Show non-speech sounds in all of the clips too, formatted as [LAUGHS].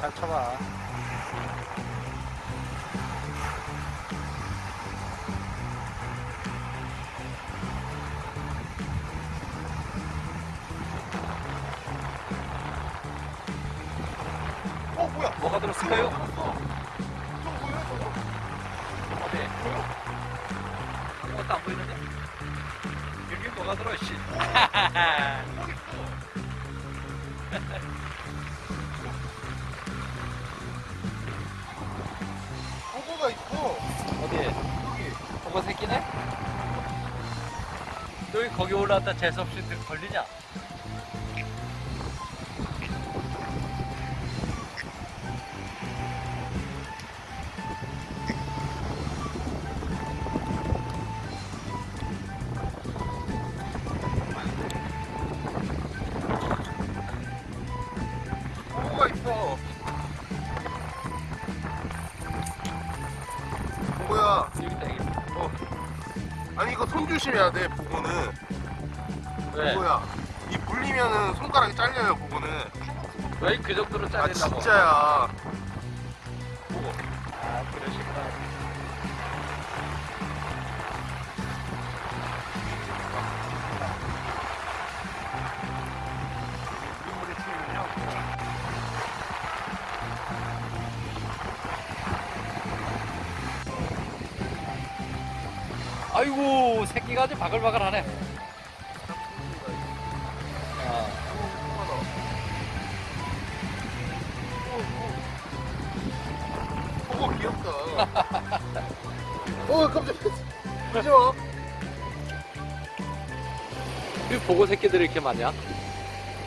잘 쳐봐. 어 뭐야? 뭐가 들었을까요? 어디? 아무것도 안 보이는데? 여기 뭐가 들어, 씨. [LAUGHS] 보고 새끼네? 너희 거기 올라왔다 재수없이 들- 걸리냐? 조심해야 돼. 보고는. 왜? 보고야. 이 물리면은 손가락이 잘려요. 보고는. 왜그 정도로 아 짜린다고? 진짜야. 아이고, 새끼가 아주 바글바글하네. 아, 보고 귀엽다. 어 깜짝이야. 마. 이 보고 새끼들이 이렇게 많냐?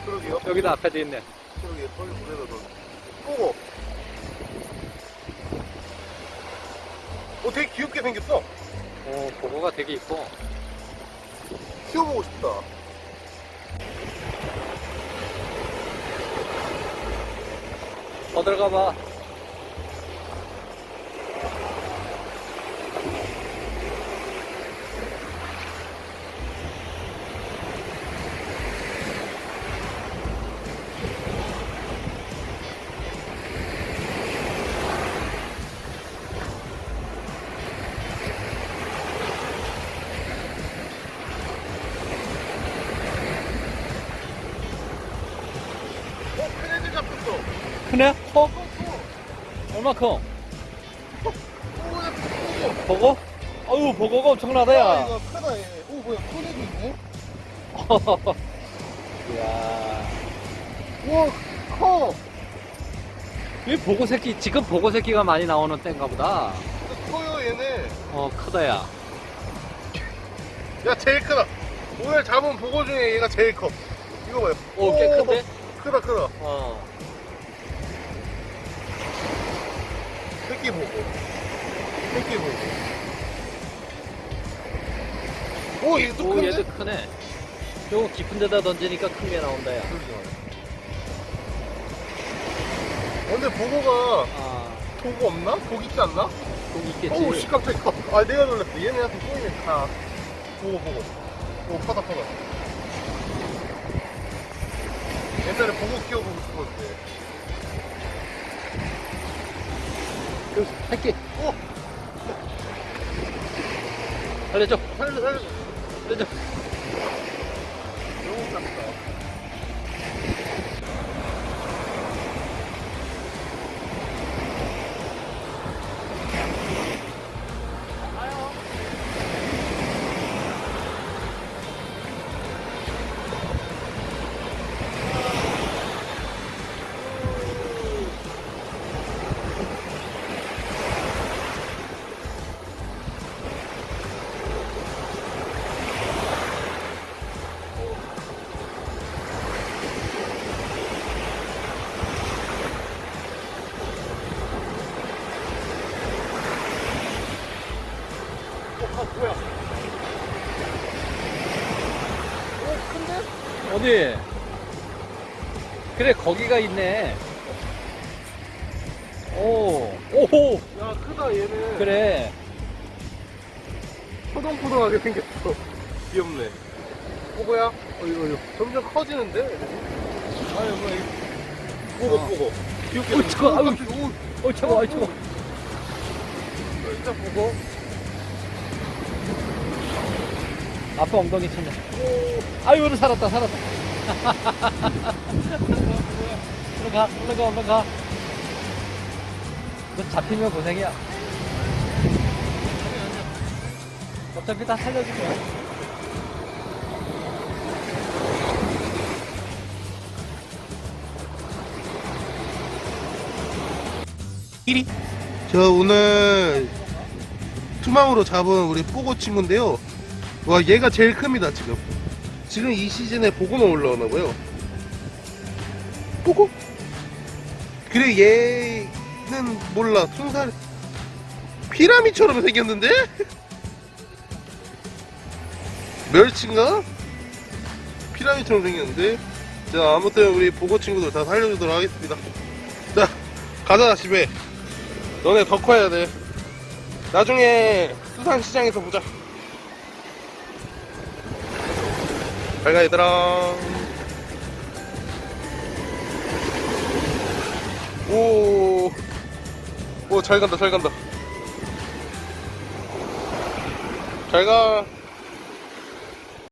그러게요. 여기도 앞에도 있네. 그러게 빨리 물에다 넣어. 보고. 어 되게 귀엽게 생겼어. 오, 보고가 되게 이뻐. 키워보고 싶다. 더 들어가 봐. 잡혔어. 크네? 커? 얼마큼? 보고? 아유, 보고가 엄청나다, 아, 야. 이거 크다, 얘. 오, 뭐야, 큰 애도 있네. [LAUGHS] 이야. 우와, 커. 이 보고 새끼, 지금 보고 새끼가 많이 나오는 때인가 보다. 커요, 얘네. 어, 크다, 야. 야, 제일 크다. 오늘 잡은 보고 중에 얘가 제일 커. 이거 봐요. 오, 꽤 큰데? 크다, 크다. 어. 새끼 보고. 새끼 보고. 오, 얘도 또 오, 큰데? 얘도 크네. 요거 깊은 데다 던지니까 큰 게 나온다, 야. 그러죠. 근데 보고가 아, 보고 없나? 독 있지 않나? 꼭 있겠지. 오우 씨 깜짝이야 아 내가 놀랐어 얘네한테 보이면 다 보고 보고 오 커다 커다 옛날에 보고 키워보고 싶었는데 그 새끼, 오! 알려줘. 살려 살려 알려줘. 너무 작다 어디? 그래, 거기가 있네. 오, 오호, 야 크다 얘는 그래. 포동포동하게 생겼어 귀엽네 어 뭐야? 어이구, 어이구. 점점 커지는데? 아유 뭐야 이거 보고 어. 보고 귀엽게 어이, 저거, 아유. 어, 저거, 어, 저거. 진짜 보고 아빠 엉덩이 쳤네. 아유, 오늘 살았다, 살았다. 올라가, 올라가, 올라가. 너 잡히면 고생이야. 어차피 다 살려줄 거야. 자 오늘 투망으로 잡은 우리 뽀고 친구인데요 와 얘가 제일 큽니다 지금 지금 이 시즌에 보고만 올라오나 봐요. 뽀고? 그래 얘는 몰라. 순살 피라미처럼 생겼는데? [LAUGHS] 멸치인가? 피라미처럼 생겼는데? 자 아무튼 우리 보고 친구들 다 살려주도록 하겠습니다. 자 가자 집에. 너네 더 커야 돼. 나중에 수산시장에서 보자. 잘가 얘들아. 오, 오, 잘 간다, 잘 간다. 잘 가.